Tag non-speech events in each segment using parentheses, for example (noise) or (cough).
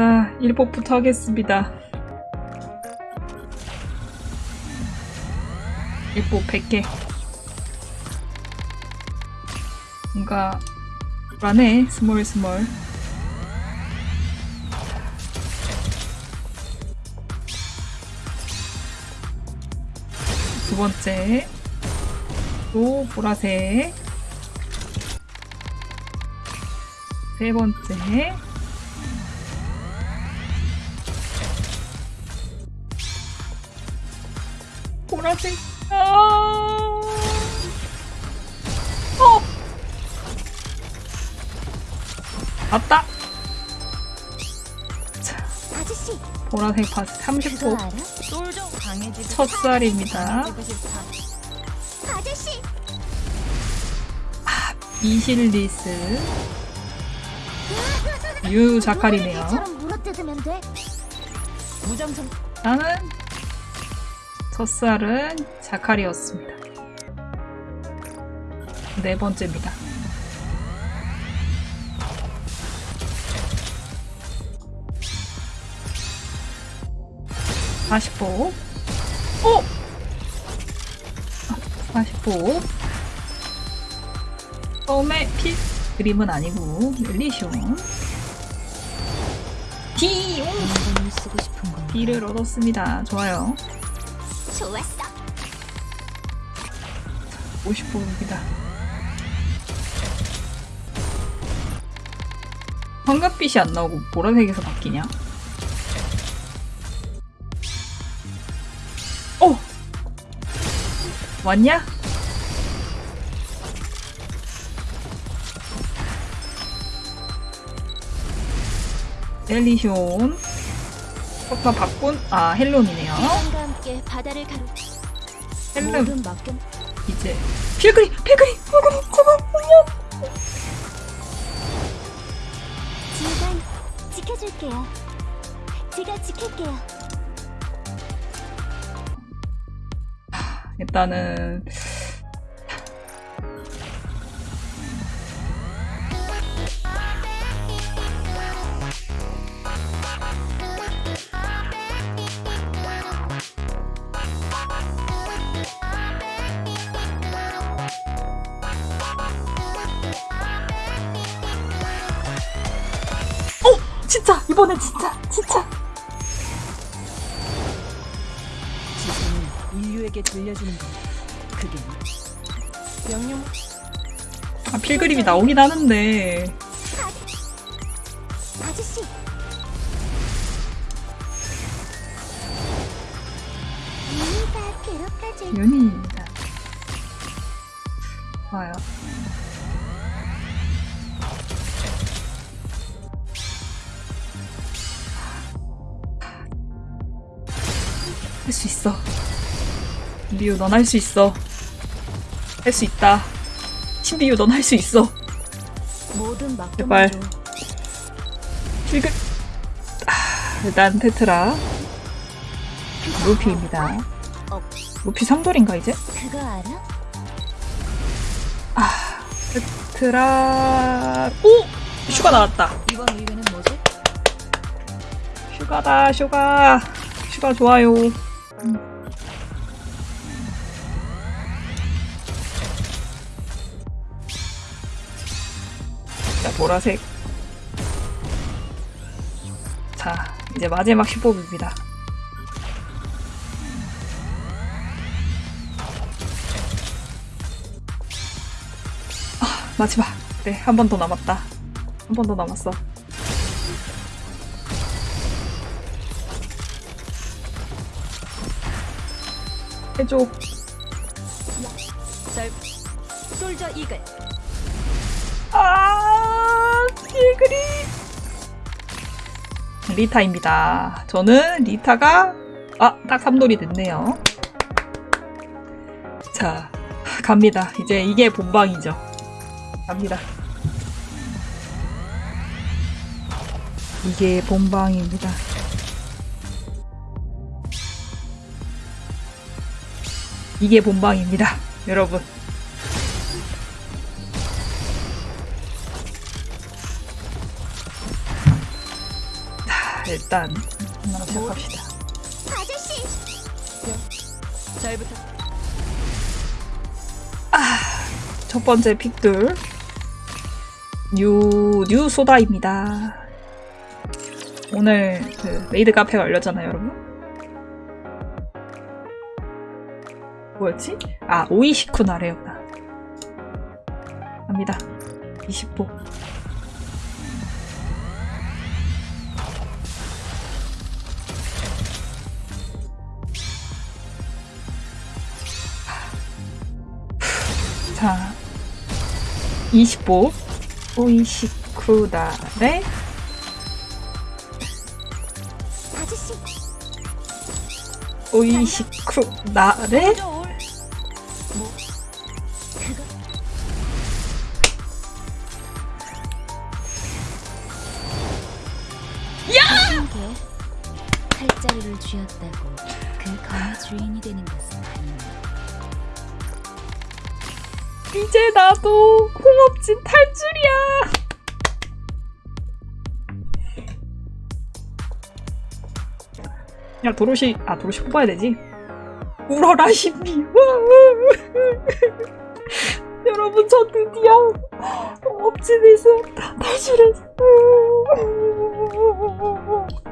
자, 1법부터 하겠습니다. 1법 100개. 뭔가 불안해, 스몰 스몰. 두 번째. 또 보라색. 세 번째. 보라색. 아. 어. 맞다. 자, 아저씨 보라색 바지 그거 30호 알아? 쫄좀 강해지고 첫살입니다. 강해지고 싶다. 아저씨 이실리스 유 자칼이네요. 처럼 물어뜯으면 돼. 무정성 나는 첫살은 자칼이었습니다. 네 번째입니다. 사십오. 오! 사십오. 처음에 피 그림은 아니고 릴리숑. 건 B를 얻었습니다. 좋아요. 좋았어. 50호입니다. 황금빛이 안 나오고 보라색에서 바뀌냐? 어! 왔냐? 델리숑 아까 바꾼 아 헬론이네요 함께 바다를 가로. 모든 맡겨. 이제 필그리 필그리 필그리 그거 지휘관 지켜줄게요. 제가 지킬게요. 일단은 진짜! 이번엔 진짜! 진짜! 지성은 인류에게 들려주는 것. 그게 명령 아 필그림이 나오긴 하는데 아저씨 윤희입니다. 좋아요. 할 수 있어. 리우 넌할 수 있어. 할 수 있다. 신비유 넌 할 수 있어. 모든 제발. 필그 아, 일단 테트라 루피입니다. 어. 루피 상돌인가 이제? 그거 알아? 테트라 오! 슈가 나왔다. 이번 의뢰는 뭐지? 슈가다 슈가 슈가 좋아요 음. 자 보라색. 자 이제 마지막 10뽑입니다. 아 마지막. 네 한 번 더 남았다. 한 번 더 남았어 해줘 절 솔저 이글 아, 필그리. 리타입니다. 저는 리타가 아, 딱 3돌이 됐네요. 자, 갑니다. 이제 이게 본방이죠. 갑니다. 이게 본방입니다. 이게 본방입니다. 여러분. 일단 하나로 시작합시다. 아저씨 잘 부탁. 첫 번째 픽뚫 new, new 소다입니다. 오늘 그 메이드 카페가 열렸잖아요, 여러분. 뭐였지? 아, 오이시쿠 나래였다. 갑니다. 20호. 자, 25 오이시쿠다레 아저씨 오이시쿠다레 야! 팔자리를 쥐었다고 그 검의 주인이 되는 것은 아닙니다. 이제 나도 공업진 탈줄이야 야 도로시 아 도로시 뽑아야 되지 울어라 신비 여러분 저 드디어 공업진에서 탈출했어 자.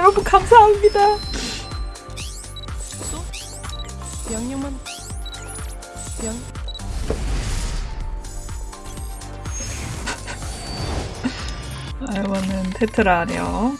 여러분 감사합니다. 쏘. 명령만. 명. 이거는 테트라려.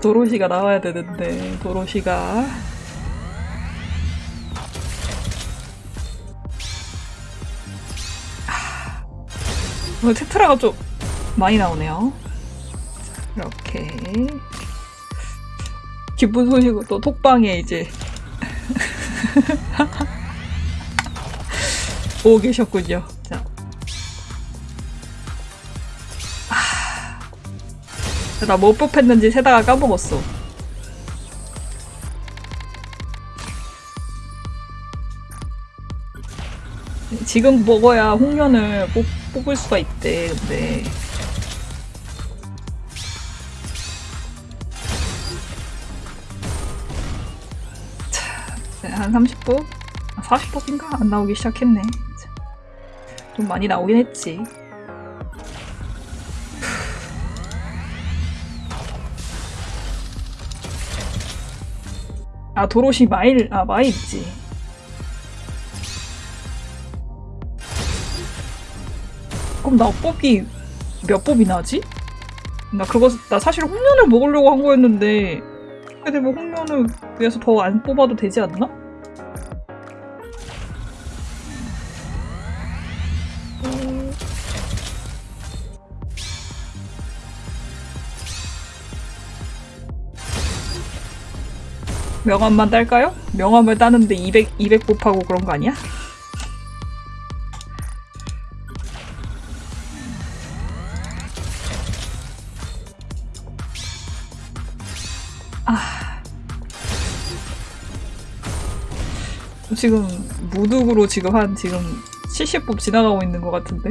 도로시가 나와야 되는데 도로시가 아, 오늘 테트라가 좀 많이 나오네요. 이렇게 기쁜 소식으로 또 톡방에 이제 (laughs) 오고 계셨군요. 자, 나뭐 뽑혔는지 세다가 까먹었어. 지금 먹어야 홍련을 뽑, 뽑을 수가 있대, 근데. 30분? 40분인가? 안 나오기 시작했네. 자, 좀 많이 나오긴 했지. 아 도로시 마일 아 마일 있지 그럼 나 뽑기 몇 뽑이 나지? 나 그거 나 사실 홍련을 먹으려고 한 거였는데 근데 뭐 홍련을 위해서 더 안 뽑아도 되지 않나? 명함만 딸까요? 명함을 따는데 200, 200 곱하고 그런 거 아니야? 아. 지금 무득으로 지금 한 지금 70법 지나가고 있는 것 같은데?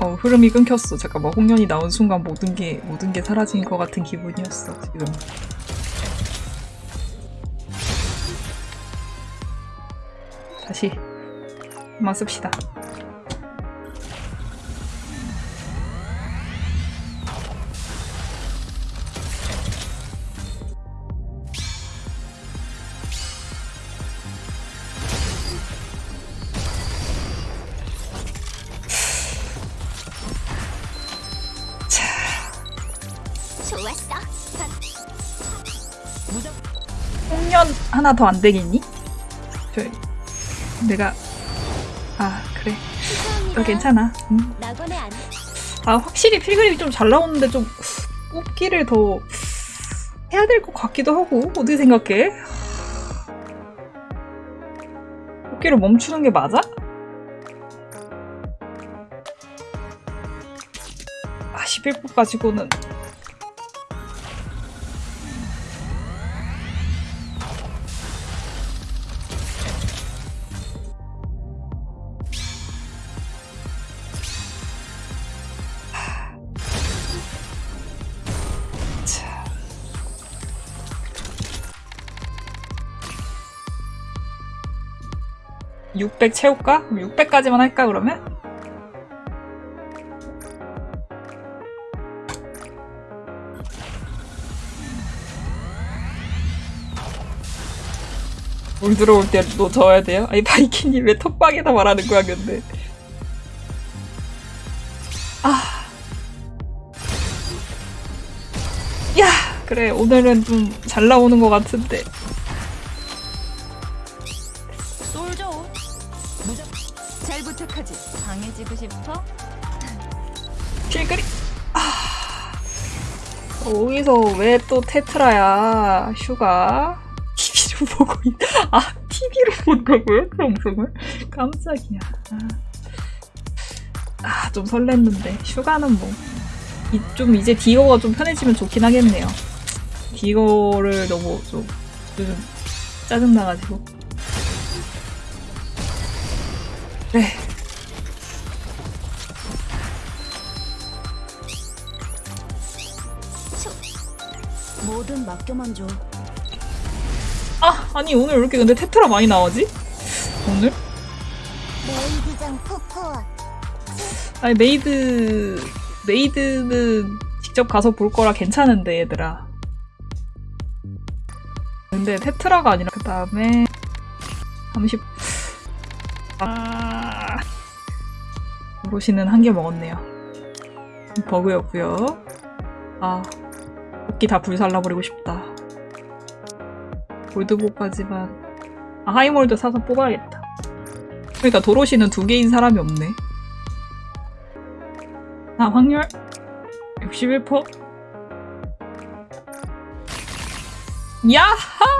어, 흐름이 끊겼어. 잠깐만, 홍련이 나온 순간 모든 게, 모든 게 사라진 것 같은 기분이었어, 지금. 다시, 한번 씁시다. 좋았어. 홍련 하나 더 안 되겠니? 저, 내가, 아, 그래. 어, 괜찮아. 음. 낙원에 안 아, 확실히 필그림이 좀 잘 나오는데 좀 뽑기를 더 해야 될 것 같기도 하고 어떻게 생각해? 토끼를 멈추는 게 맞아? 아 11분 가지고는 (600) 채울까? 600까지만 할까 그러면? 물 들어올 때 노 저어야 돼요? 아니 바이킹이 왜 톡방에다 말하는 거야 근데 아. 야 그래 오늘은 좀 잘 나오는 것 같은데 거기서 왜 또 테트라야 슈가? TV로 (laughs) 보고 있... 아 TV로 본다고요? 그 방송을? 깜짝이야. 아좀 설렜는데. 슈가는 뭐좀 이제 디거가 좀 편해지면 좋긴 하겠네요. 디거를 너무 좀 요즘 짜증나가지고. 네 뭐든 맡겨만 줘. 아 아니 오늘 왜 이렇게 근데 테트라 많이 나오지? 오늘? 메이드장 코코아. 아니 메이드 메이드는 직접 가서 볼 거라 괜찮은데 얘들아 근데 테트라가 아니라 그 다음에 30 아... 오로시는 한 개 먹었네요 버그였고요 아 도끼 다 불살라버리고 싶다. 골드보까지만. 아 하이몰드 사서 뽑아야겠다. 그러니까 도로시는 두 개인 사람이 없네. 아, 확률? 61%. 야하!